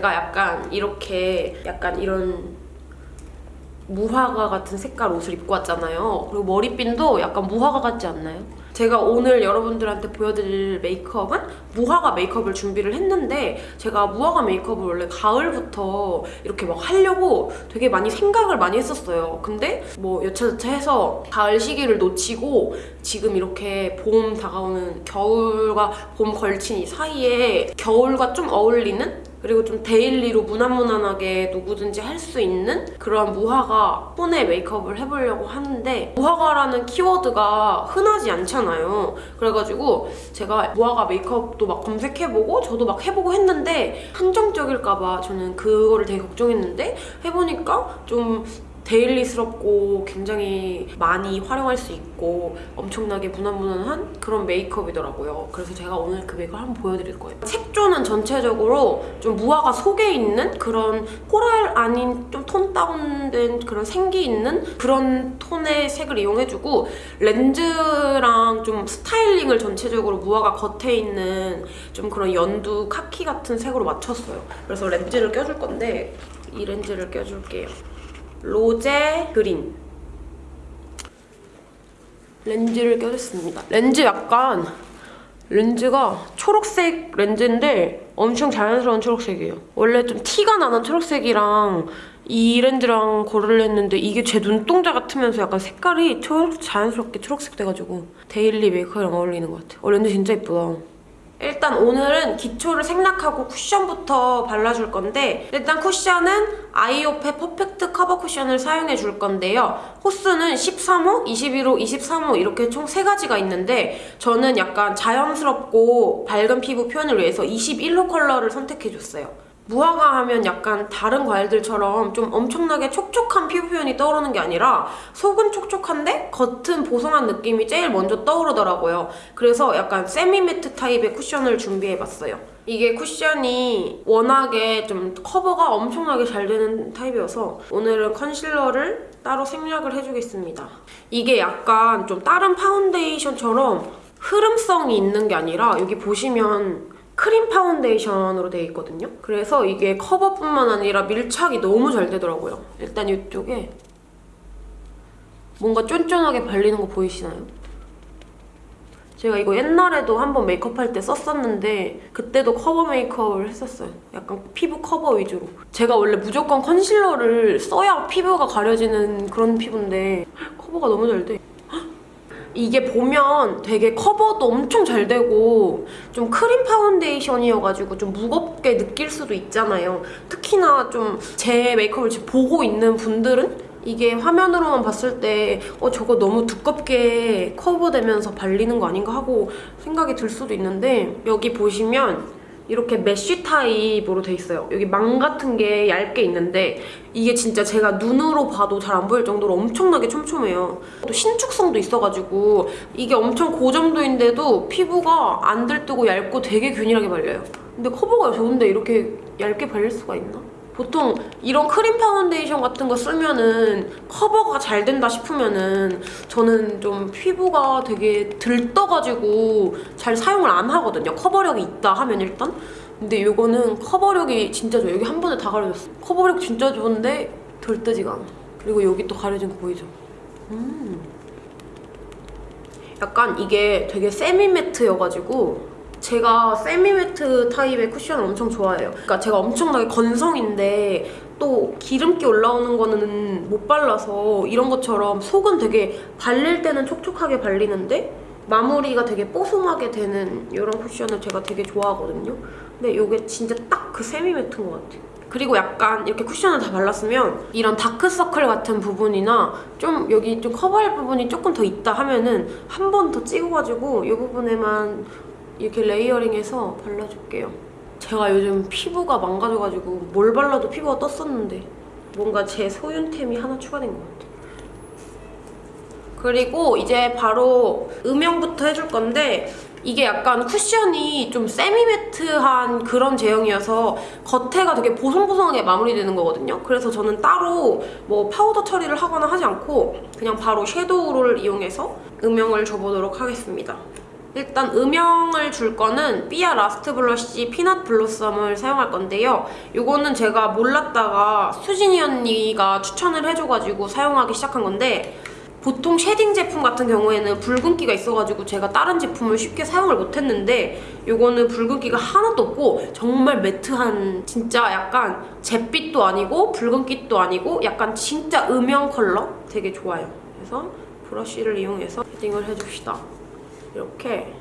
제가 약간 이렇게 약간 이런 무화과 같은 색깔 옷을 입고 왔잖아요. 그리고 머리핀도 약간 무화과 같지 않나요? 제가 오늘 여러분들한테 보여드릴 메이크업은 무화과 메이크업을 준비를 했는데 제가 무화과 메이크업을 원래 가을부터 이렇게 막 하려고 되게 많이 생각을 많이 했었어요. 근데 뭐 여차저차 해서 가을 시기를 놓치고 지금 이렇게 봄 다가오는 겨울과 봄 걸친 이 사이에 겨울과 좀 어울리는 그리고 좀 daily로 무난무난하게 누구든지 할 수 있는 그런 무화과 톤의 메이크업을 해보려고 하는데 무화과라는 키워드가 흔하지 않잖아요. 그래가지고 제가 무화과 메이크업도 막 검색해보고 저도 막 해보고 했는데 한정적일까봐 저는 그거를 되게 걱정했는데 해보니까 좀 데일리스럽고 굉장히 많이 활용할 수 있고 엄청나게 무난무난한 그런 메이크업이더라고요. 그래서 제가 오늘 그 메이크업 한번 보여드릴 거예요. 색조는 전체적으로 좀 무화과 속에 있는 그런 코랄 아닌 좀 톤 다운된 그런 생기 있는 그런 톤의 색을 이용해주고 렌즈랑 좀 스타일링을 전체적으로 무화과 겉에 있는 좀 그런 연두 카키 같은 색으로 맞췄어요. 그래서 렌즈를 껴줄 건데 이 렌즈를 껴줄게요. 로제 그린 렌즈를 껴줬습니다. 렌즈 약간 렌즈가 초록색 렌즈인데 엄청 자연스러운 초록색이에요. 원래 좀 티가 나는 초록색이랑 이 렌즈랑 고를 했는데 이게 제 눈동자 같으면서 약간 색깔이 초록, 자연스럽게 초록색 돼가지고 daily 메이크업이랑 어울리는 것 같아요. 어, 렌즈 진짜 예쁘다. 일단 오늘은 기초를 생략하고 쿠션부터 발라줄 건데 일단 쿠션은 아이오페 퍼펙트 커버 쿠션을 사용해 줄 건데요. 호수는 13호, 21호, 23호 이렇게 총 3가지가 있는데 저는 약간 자연스럽고 밝은 피부 표현을 위해서 21호 컬러를 선택해줬어요. 무화과 하면 약간 다른 과일들처럼 좀 엄청나게 촉촉한 피부 표현이 떠오르는 게 아니라 속은 촉촉한데 겉은 보송한 느낌이 제일 먼저 떠오르더라고요. 그래서 약간 semi matte 타입의 쿠션을 준비해봤어요. 이게 쿠션이 워낙에 좀 커버가 엄청나게 잘 되는 타입이어서 오늘은 컨실러를 따로 생략을 해주겠습니다. 이게 약간 좀 다른 파운데이션처럼 흐름성이 있는 게 아니라 여기 보시면 크림 파운데이션으로 되어 있거든요. 그래서 이게 커버뿐만 아니라 밀착이 너무 잘 되더라고요. 일단 이쪽에 뭔가 쫀쫀하게 발리는 거 보이시나요? 제가 이거 옛날에도 한번 메이크업 할 때 썼었는데 그때도 커버 메이크업을 했었어요. 약간 피부 커버 위주로. 제가 원래 무조건 컨실러를 써야 피부가 가려지는 그런 피부인데 커버가 너무 잘 돼. 이게 보면 되게 커버도 엄청 잘 되고 좀 크림 파운데이션이어가지고 좀 무겁게 느낄 수도 있잖아요. 특히나 좀 제 메이크업을 지금 보고 있는 분들은 이게 화면으로만 봤을 때 어, 저거 너무 두껍게 커버되면서 발리는 거 아닌가 하고 생각이 들 수도 있는데 여기 보시면 이렇게 mesh 타입으로 돼 있어요. 여기 망 같은 게 얇게 있는데 이게 진짜 제가 눈으로 봐도 잘 안 보일 정도로 엄청나게 촘촘해요. 또 신축성도 있어가지고 이게 엄청 고점도인데도 피부가 안 들뜨고 얇고 되게 균일하게 발려요. 근데 커버가 좋은데 이렇게 얇게 발릴 수가 있나? 보통 이런 크림 파운데이션 같은 거 쓰면은 커버가 잘 된다 싶으면은 저는 좀 피부가 되게 들떠가지고 잘 사용을 안 하거든요. 커버력이 있다 하면 일단. 근데 이거는 커버력이 진짜 좋아요. 여기 한 번에 다 가려졌어. 커버력 진짜 좋은데 들뜨지가 않아. 그리고 여기 또 가려진 거 보이죠? 음. 약간 이게 되게 세미매트여가지고 제가 세미매트 타입의 쿠션을 엄청 좋아해요. 그러니까 제가 엄청나게 건성인데 또 기름기 올라오는 거는 못 발라서 이런 것처럼 속은 되게 발릴 때는 촉촉하게 발리는데 마무리가 되게 뽀송하게 되는 이런 쿠션을 제가 되게 좋아하거든요. 근데 이게 진짜 딱 그 세미매트인 것 같아요. 그리고 약간 이렇게 쿠션을 다 발랐으면 이런 다크서클 같은 부분이나 좀 여기 좀 커버할 부분이 조금 더 있다 하면은 한 번 더 찍어가지고 이 부분에만 이렇게 레이어링해서 발라줄게요. 제가 요즘 피부가 망가져가지고 뭘 발라도 피부가 떴었는데 뭔가 제 소윤템이 하나 추가된 것 같아요. 그리고 이제 바로 음영부터 해줄 건데 이게 약간 쿠션이 좀 semi matte한 그런 제형이어서 겉에가 되게 보송보송하게 마무리되는 거거든요. 그래서 저는 따로 뭐 파우더 처리를 하거나 하지 않고 그냥 바로 섀도우를 이용해서 음영을 줘보도록 하겠습니다. 일단 음영을 줄 거는 삐아 라스트 블러쉬 피넛 블로썸을 사용할 건데요. 이거는 제가 몰랐다가 수진이 언니가 추천을 해줘가지고 사용하기 시작한 건데 보통 shading 제품 같은 경우에는 붉은기가 있어가지고 제가 다른 제품을 쉽게 사용을 못했는데 이거는 붉은기가 하나도 없고 정말 matte한 진짜 약간 잿빛도 아니고 붉은기도 아니고 약간 진짜 음영 컬러 되게 좋아요. 그래서 브러쉬를 이용해서 shading을 해줍시다. 이렇게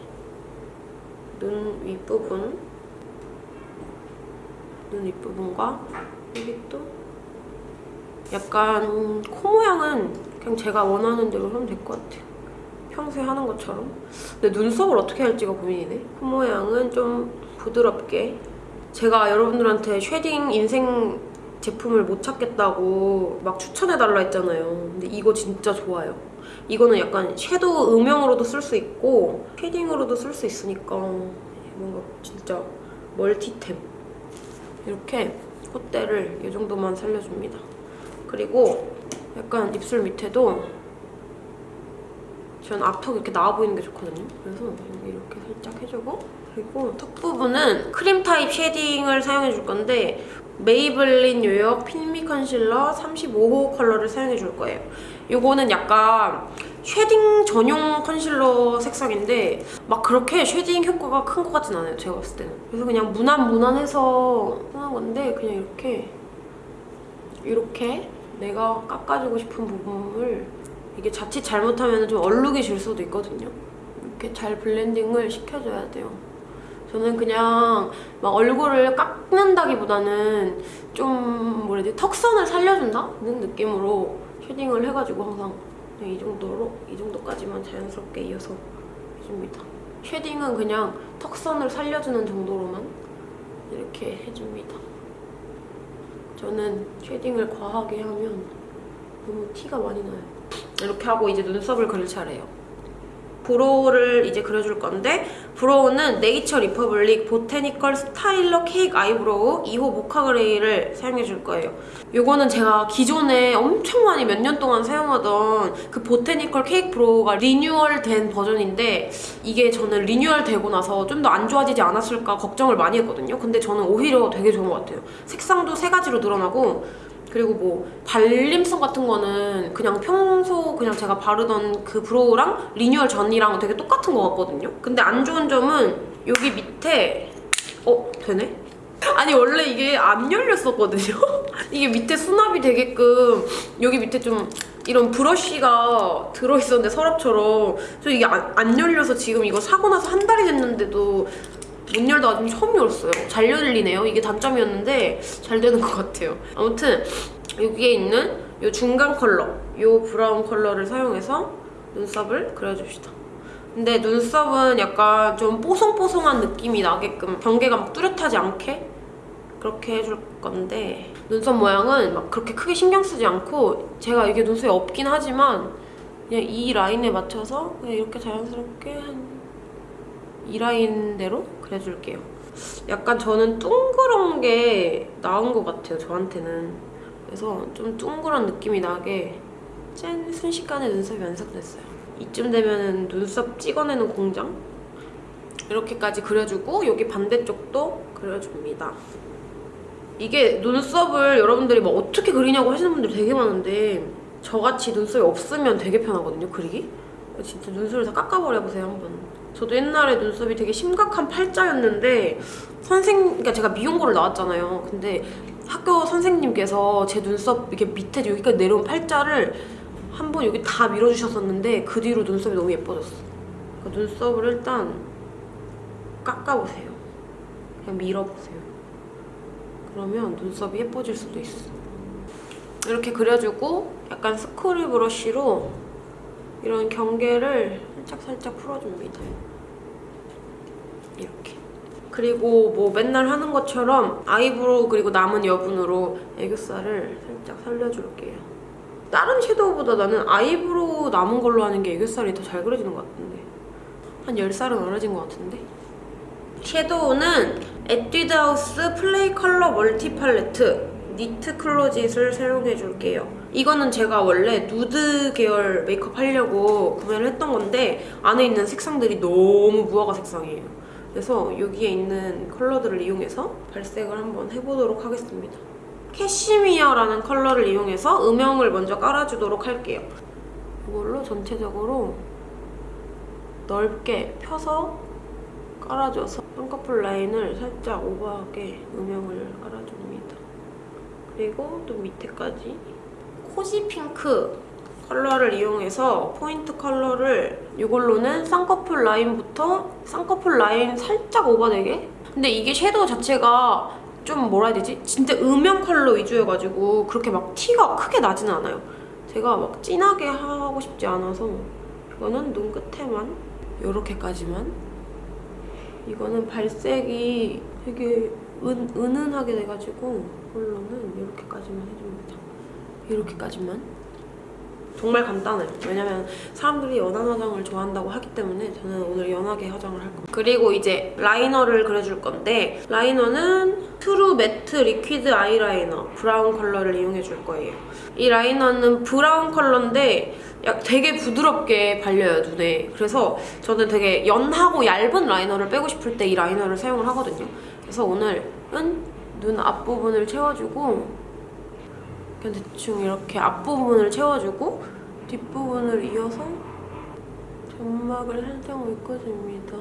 눈 윗부분 눈 윗부분과 여기 또 약간 코 모양은 그냥 제가 원하는 대로 하면 될 것 같아요. 평소에 하는 것처럼. 근데 눈썹을 어떻게 할지가 고민이네. 코 모양은 좀 부드럽게. 제가 여러분들한테 shading 인생 제품을 못 찾겠다고 막 추천해달라 했잖아요. 근데 이거 진짜 좋아요. 이거는 약간 섀도우 음영으로도 쓸 수 있고 shading으로도 쓸 수 있으니까 뭔가 진짜 멀티템. 이렇게 콧대를 이 정도만 살려줍니다. 그리고 약간 입술 밑에도 전 앞턱 이렇게 나와 보이는 게 좋거든요. 그래서 이렇게 살짝 해주고 그리고 턱 부분은 크림 타입 shading을 사용해 줄 건데 메이블린 뉴욕 Fit Me concealer 35호 컬러를 사용해 줄 거예요. 이거는 약간 shading 전용 컨실러 색상인데 막 그렇게 shading 효과가 큰 것 같진 않아요. 제가 봤을 때는. 그래서 그냥 무난무난해서 하는 건데 그냥 이렇게 이렇게 내가 깎아주고 싶은 부분을 이게 자칫 잘못하면 좀 얼룩이 질 수도 있거든요. 이렇게 잘 blending을 시켜줘야 돼요. 저는 그냥 막 얼굴을 깎는다기보다는 좀 뭐라 해야 돼 턱선을 살려준다는 느낌으로 shading을 해가지고 항상 그냥 이 정도로 이 정도까지만 자연스럽게 이어서 해줍니다. shading은 그냥 턱선을 살려주는 정도로만 이렇게 해줍니다. 저는 shading을 과하게 하면 너무 티가 많이 나요. 이렇게 하고 이제 눈썹을 그릴 차례예요. brow를 이제 그려줄 건데 brow는 네이처 리퍼블릭 보테니컬 스타일러 케이크 아이브로우 2호 모카 그레이를 사용해 줄 거예요. 이거는 제가 기존에 엄청 많이 몇 년 동안 사용하던 그 보테니컬 케이크 brow가 리뉴얼 된 버전인데 이게 저는 리뉴얼 되고 나서 좀 더 안 좋아지지 않았을까 걱정을 많이 했거든요. 근데 저는 오히려 되게 좋은 것 같아요. 색상도 세 가지로 늘어나고 그리고 뭐 발림성 같은 거는 그냥 평소 그냥 제가 바르던 그 brow랑 리뉴얼 전이랑 되게 똑같은 것 같거든요. 근데 안 좋은 점은 여기 밑에 어? 되네? 아니 원래 이게 안 열렸었거든요. 이게 밑에 수납이 되게끔 여기 밑에 좀 이런 브러쉬가 들어있었는데 서랍처럼 저 이게 안, 안 열려서 지금 이거 사고 나서 한 달이 됐는데도 못 열다가 좀 처음 열었어요. 잘 열리네요. 이게 단점이었는데 잘 되는 것 같아요. 아무튼 여기에 있는 이 중간 컬러, 이 브라운 컬러를 사용해서 눈썹을 그려줍시다. 근데 눈썹은 약간 좀 뽀송뽀송한 느낌이 나게끔 경계가 막 뚜렷하지 않게 그렇게 해줄 건데 눈썹 모양은 막 그렇게 크게 신경 쓰지 않고 제가 이게 눈썹이 없긴 하지만 그냥 이 라인에 맞춰서 그냥 이렇게 자연스럽게 한 이 라인 대로 그려줄게요. 약간 저는 둥그런 게 나은 것 같아요, 저한테는. 그래서 좀 둥그런 느낌이 나게 짠! 순식간에 눈썹이 완성됐어요. 이쯤 되면 눈썹 찍어내는 공장? 이렇게까지 그려주고 여기 반대쪽도 그려줍니다. 이게 눈썹을 여러분들이 뭐 어떻게 그리냐고 하시는 분들 되게 많은데 저같이 눈썹이 없으면 되게 편하거든요, 그리기? 진짜 눈썹을 다 깎아버려보세요, 한번. 저도 옛날에 눈썹이 되게 심각한 팔자였는데 선생, 그러니까 제가 미용고를 나왔잖아요. 근데 학교 선생님께서 제 눈썹 이렇게 밑에 여기까지 내려온 팔자를 한 번 여기 다 밀어주셨었는데 그 뒤로 눈썹이 너무 예뻐졌어. 그러니까 눈썹을 일단 깎아보세요. 그냥 밀어보세요. 그러면 눈썹이 예뻐질 수도 있어. 이렇게 그려주고 약간 스크류 브러쉬로 이런 경계를 살짝 살짝 풀어줍니다. 이렇게. 그리고 뭐 맨날 하는 것처럼 eyebrow 그리고 남은 여분으로 애교살을 살짝 살려줄게요. 다른 섀도우보다 나는 eyebrow 남은 걸로 하는 게 애교살이 더 잘 그려지는 것 같은데. 한 10살은 어려진 것 같은데? 섀도우는 에뛰드하우스 플레이 컬러 멀티 팔레트 니트 클로짓을 사용해줄게요. 이거는 제가 원래 누드 계열 메이크업 하려고 구매를 했던 건데 안에 있는 색상들이 너무 무화과 색상이에요. 그래서 여기에 있는 컬러들을 이용해서 발색을 한번 해보도록 하겠습니다. 캐시미어라는 컬러를 이용해서 음영을 먼저 깔아주도록 할게요. 이걸로 전체적으로 넓게 펴서 깔아줘서 쌍꺼풀 라인을 살짝 오버하게 음영을 깔아줍니다. 그리고 또 밑에까지 코지 핑크 컬러를 이용해서 포인트 컬러를 이걸로는 쌍꺼풀 라인부터 쌍꺼풀 라인 살짝 오버되게 근데 이게 섀도우 자체가 좀 뭐라 해야 되지? 진짜 음영 컬러 위주여가지고 그렇게 막 티가 크게 나지는 않아요. 제가 막 진하게 하고 싶지 않아서 이거는 눈 끝에만 이렇게까지만 이거는 발색이 되게 은, 은은하게 돼가지고 이걸로는 이렇게까지만 해줍니다. 이렇게까지만 정말 간단해요. 왜냐면 사람들이 연한 화장을 좋아한다고 하기 때문에 저는 오늘 연하게 화장을 할 겁니다. 그리고 이제 라이너를 그려줄 건데 라이너는 트루 매트 리퀴드 아이라이너 브라운 컬러를 이용해 줄 거예요. 이 라이너는 브라운 컬러인데 약 되게 부드럽게 발려요, 눈에. 그래서 저는 되게 연하고 얇은 라이너를 빼고 싶을 때 이 라이너를 사용을 하거든요. 그래서 오늘은 눈 앞부분을 채워주고 그냥 대충 이렇게 앞부분을 채워주고 뒷부분을 이어서 점막을 살짝 묶어줍니다.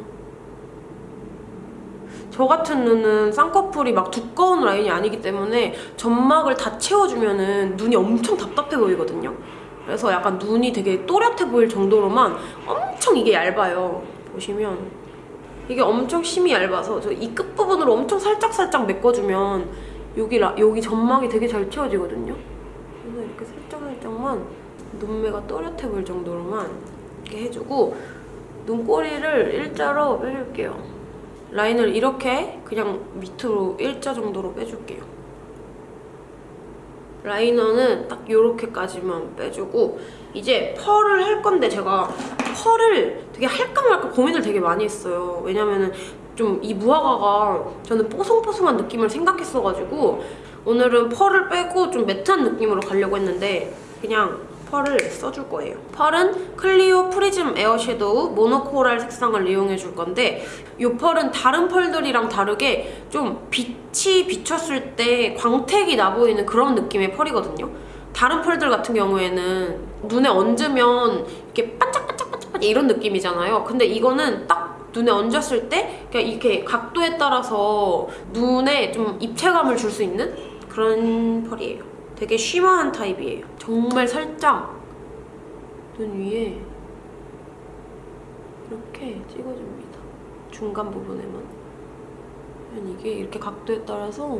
저 같은 눈은 쌍꺼풀이 막 두꺼운 라인이 아니기 때문에 점막을 다 채워주면 눈이 엄청 답답해 보이거든요. 그래서 약간 눈이 되게 또렷해 보일 정도로만 엄청 이게 얇아요. 보시면 이게 엄청 심이 얇아서 저 이 끝부분으로 엄청 살짝살짝 메꿔주면 여기, 라, 여기 점막이 되게 잘 채워지거든요. 그래서 이렇게 살짝살짝만 눈매가 또렷해 보일 정도로만 이렇게 해주고 눈꼬리를 일자로 빼줄게요. 라인을 이렇게 그냥 밑으로 일자 정도로 빼줄게요. 라이너는 딱 이렇게까지만 빼주고 이제 펄을 할 건데 제가 펄을 되게 할까 말까 고민을 되게 많이 했어요. 왜냐면은 좀 이 무화과가 저는 뽀송뽀송한 느낌을 생각했어가지고 오늘은 펄을 빼고 좀 matte한 느낌으로 가려고 했는데 그냥 펄을 써줄 거예요. 펄은 클리오 프리즘 에어 섀도우 모노코랄 색상을 이용해 줄 건데 이 펄은 다른 펄들이랑 다르게 좀 빛이 비쳤을 때 광택이 나 보이는 그런 느낌의 펄이거든요. 다른 펄들 같은 경우에는 눈에 얹으면 이렇게 반짝반짝반짝 이런 느낌이잖아요. 근데 이거는 딱 눈에 얹었을 때 그냥 이렇게 각도에 따라서 눈에 좀 입체감을 줄 수 있는 그런 펄이에요. 되게 쉬머한 타입이에요. 정말 살짝 눈 위에 이렇게 찍어줍니다. 중간 부분에만. 이게 이렇게 각도에 따라서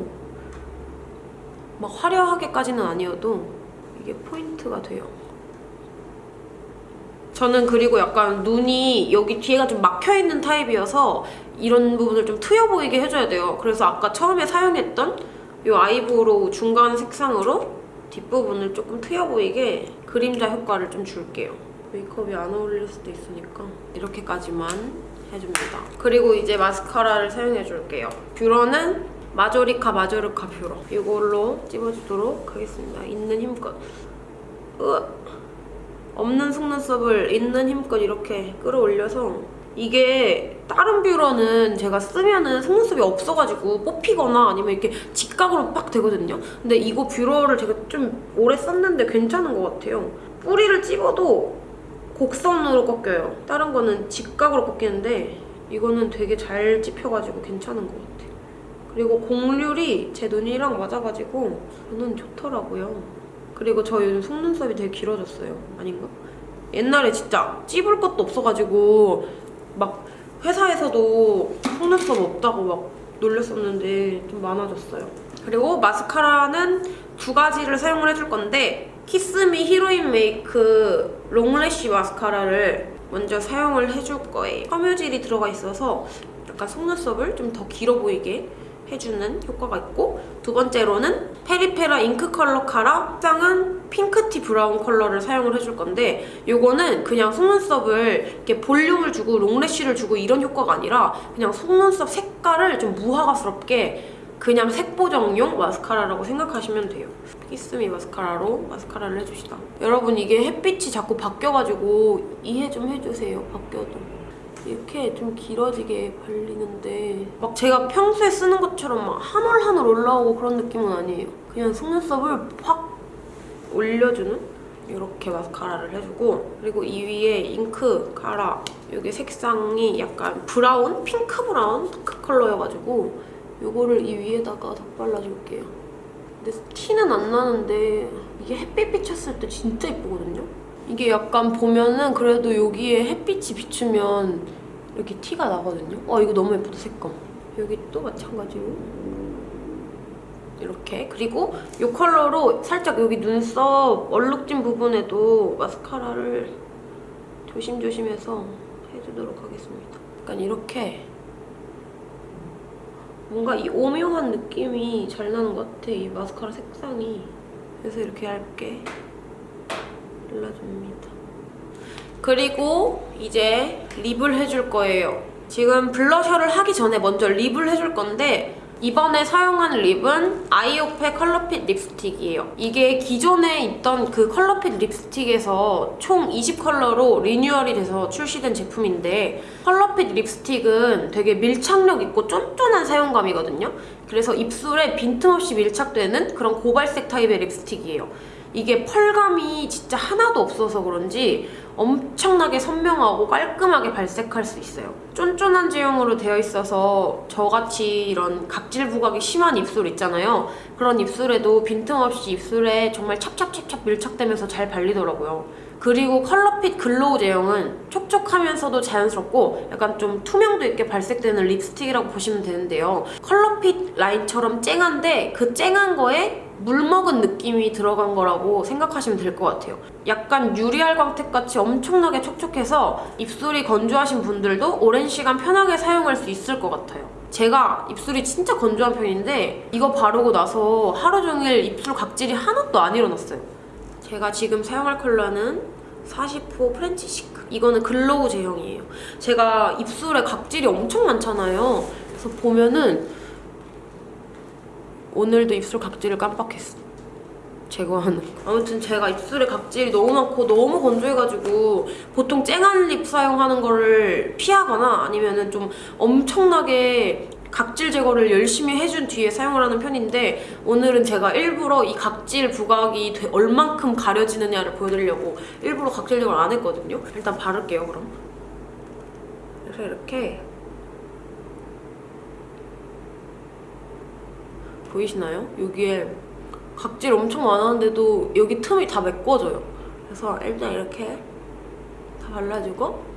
막 화려하게까지는 아니어도 이게 포인트가 돼요. 저는 그리고 약간 눈이 여기 뒤에가 좀 막혀있는 타입이어서 이런 부분을 좀 트여 보이게 해줘야 돼요. 그래서 아까 처음에 사용했던 이 eyebrow 중간 색상으로 뒷부분을 조금 트여 보이게 그림자 효과를 좀 줄게요. 메이크업이 안 어울릴 수도 있으니까 이렇게까지만 해줍니다. 그리고 이제 마스카라를 사용해줄게요. 뷰러는 마조리카 마조르카 뷰러 이걸로 찝어주도록 하겠습니다. 있는 힘껏 으 없는 속눈썹을 있는 힘껏 이렇게 끌어올려서 이게 다른 뷰러는 제가 쓰면은 속눈썹이 없어가지고 뽑히거나 아니면 이렇게 직각으로 빡 되거든요. 근데 이거 뷰러를 제가 좀 오래 썼는데 괜찮은 것 같아요. 뿌리를 찝어도 곡선으로 꺾여요. 다른 거는 직각으로 꺾이는데 이거는 되게 잘 찝혀가지고 괜찮은 것 같아요. 그리고 곡률이 제 눈이랑 맞아가지고 저는 좋더라고요. 그리고 저 요즘 속눈썹이 되게 길어졌어요. 아닌가? 옛날에 진짜 찝을 것도 없어가지고 막 회사에서도 속눈썹 없다고 막 놀렸었는데 좀 많아졌어요. 그리고 마스카라는 두 가지를 사용을 해줄 건데 키스미 히로인 메이크 롱래쉬 마스카라를 먼저 사용을 해줄 거예요. 섬유질이 들어가 있어서 약간 속눈썹을 좀 더 길어 보이게 해주는 효과가 있고 두 번째로는 페리페라 잉크 컬러 카라 색상은 pinky 브라운 컬러를 사용을 해줄 건데 이거는 그냥 속눈썹을 이렇게 볼륨을 주고 long lash를 주고 이런 효과가 아니라 그냥 속눈썹 색깔을 좀 무화과스럽게 그냥 색보정용 마스카라라고 생각하시면 돼요. 키스미 마스카라로 마스카라를 해줍시다. 여러분 이게 햇빛이 자꾸 바뀌어가지고 이해 좀 해주세요. 바뀌어도. 이렇게 좀 길어지게 발리는데 막 제가 평소에 쓰는 것처럼 막 한 올 한 올 올라오고 그런 느낌은 아니에요. 그냥 속눈썹을 확 올려주는 이렇게 마스카라를 해주고 그리고 이 위에 잉크 카라 이게 색상이 약간 브라운? 핑크 브라운 dark 컬러여가지고 이거를 이 위에다가 덧발라줄게요. 근데 티는 안 나는데 이게 햇빛 비쳤을 때 진짜 예쁘거든요? 이게 약간 보면은 그래도 여기에 햇빛이 비추면 이렇게 티가 나거든요? 어 이거 너무 예쁘다 색감. 여기 또 마찬가지로 이렇게 그리고 이 컬러로 살짝 여기 눈썹 얼룩진 부분에도 마스카라를 조심조심해서 해주도록 하겠습니다. 약간 이렇게 뭔가 이 오묘한 느낌이 잘 나는 것 같아 이 마스카라 색상이 그래서 이렇게 얇게 발라줍니다. 그리고 이제 립을 해줄 거예요. 지금 블러셔를 하기 전에 먼저 립을 해줄 건데 이번에 사용한 립은 아이오페 컬러핏 립스틱이에요. 이게 기존에 있던 그 컬러핏 립스틱에서 총 20컬러로 리뉴얼이 돼서 출시된 제품인데 컬러핏 립스틱은 되게 밀착력 있고 쫀쫀한 사용감이거든요. 그래서 입술에 빈틈없이 밀착되는 그런 고발색 타입의 립스틱이에요. 이게 펄감이 진짜 하나도 없어서 그런지 엄청나게 선명하고 깔끔하게 발색할 수 있어요. 쫀쫀한 제형으로 되어 있어서 저같이 이런 각질 부각이 심한 입술 있잖아요. 그런 입술에도 빈틈없이 입술에 정말 찹찹찹찹 밀착되면서 잘 발리더라고요. 그리고 컬러핏 glow 제형은 촉촉하면서도 자연스럽고 약간 좀 투명도 있게 발색되는 립스틱이라고 보시면 되는데요. 컬러핏 라인처럼 쨍한데 그 쨍한 거에 물 먹은 느낌이 들어간 거라고 생각하시면 될 것 같아요. 약간 유리알 광택같이 엄청나게 촉촉해서 입술이 건조하신 분들도 오랜 시간 편하게 사용할 수 있을 것 같아요. 제가 입술이 진짜 건조한 편인데 이거 바르고 나서 하루 종일 입술 각질이 하나도 안 일어났어요. 제가 지금 사용할 컬러는 40호 French chic. 이거는 glow 제형이에요. 제가 입술에 각질이 엄청 많잖아요. 그래서 보면은 오늘도 입술 각질을 깜빡했어. 제거하는 거. 아무튼 제가 입술에 각질이 너무 많고 너무 건조해가지고 보통 쨍한 립 사용하는 거를 피하거나 아니면 은 좀 엄청나게 각질 제거를 열심히 해준 뒤에 사용을 하는 편인데 오늘은 제가 일부러 이 각질 부각이 돼- 얼만큼 가려지느냐를 보여드리려고 일부러 각질 제거를 안 했거든요. 일단 바를게요, 그럼. 그래서 이렇게 보이시나요? 여기에 각질 엄청 많았는데도 여기 틈이 다 메꿔져요. 그래서 일단 이렇게 다 발라주고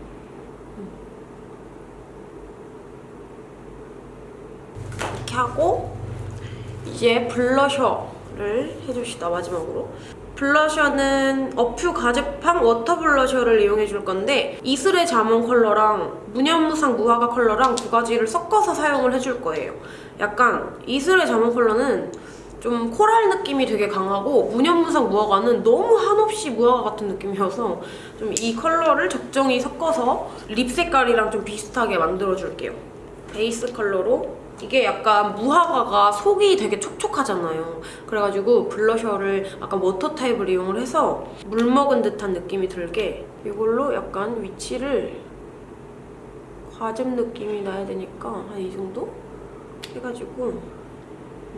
이렇게 하고 이제 블러셔를 해줍시다 마지막으로. 블러셔는 어퓨 과즙팡 water 블러셔를 이용해 줄 건데 이슬의 자몽 컬러랑 무념무상 무화과 컬러랑 두 가지를 섞어서 사용을 해줄 거예요. 약간 이슬의 자몽 컬러는 좀 코랄 느낌이 되게 강하고 무념무상 무화과는 너무 한없이 무화과 같은 느낌이어서 좀 이 컬러를 적정히 섞어서 lip 색깔이랑 좀 비슷하게 만들어줄게요 베이스 컬러로 이게 약간 무화과가 속이 되게 촉촉하잖아요. 그래가지고 블러셔를 약간 water 타입을 이용을 해서 물 먹은 듯한 느낌이 들게 이걸로 약간 위치를 과즙 느낌이 나야 되니까 한 이 정도 해가지고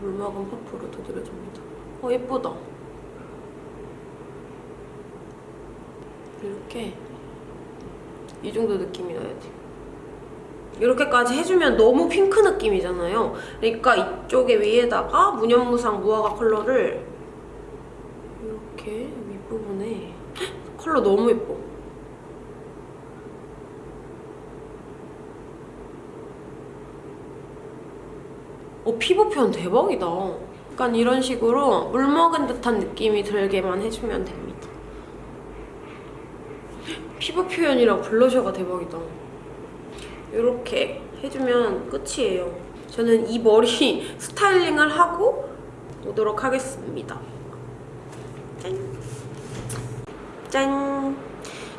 물 먹은 퍼프로 두드려줍니다. 어 예쁘다. 이렇게 이 정도 느낌이 나야 돼. 이렇게까지 해주면 너무 핑크 느낌이잖아요. 그러니까 이쪽에 위에다가 무념무상 무화과 컬러를 이렇게 윗부분에 헉, 컬러 너무 예뻐. 어, 피부 표현 대박이다. 약간 이런 식으로 물 먹은 듯한 느낌이 들게만 해주면 됩니다. 피부 표현이랑 블러셔가 대박이다. 이렇게 해주면 끝이에요. 저는 이 머리 스타일링을 하고 오도록 하겠습니다. 짠! 짠!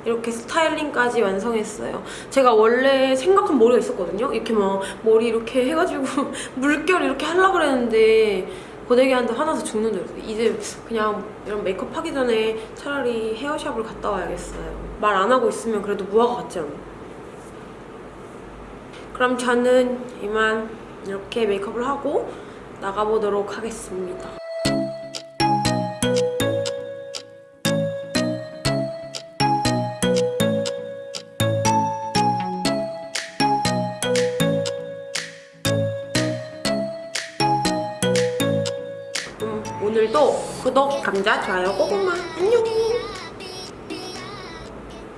이렇게 스타일링까지 완성했어요. 제가 원래 생각한 머리가 있었거든요. 이렇게 막 머리 이렇게 해가지고 물결 이렇게 하려고 그랬는데 고데기한테 화나서 죽는 줄 알았어요. 이제 그냥 이런 메이크업 하기 전에 차라리 헤어샵을 갔다 와야겠어요. 말 안 하고 있으면 그래도 무화과 같지 않아? 그럼 저는 이만 이렇게 메이크업을 하고 나가보도록 하겠습니다. 음, 오늘도 구독, 감자, 좋아요, 고구마 안녕!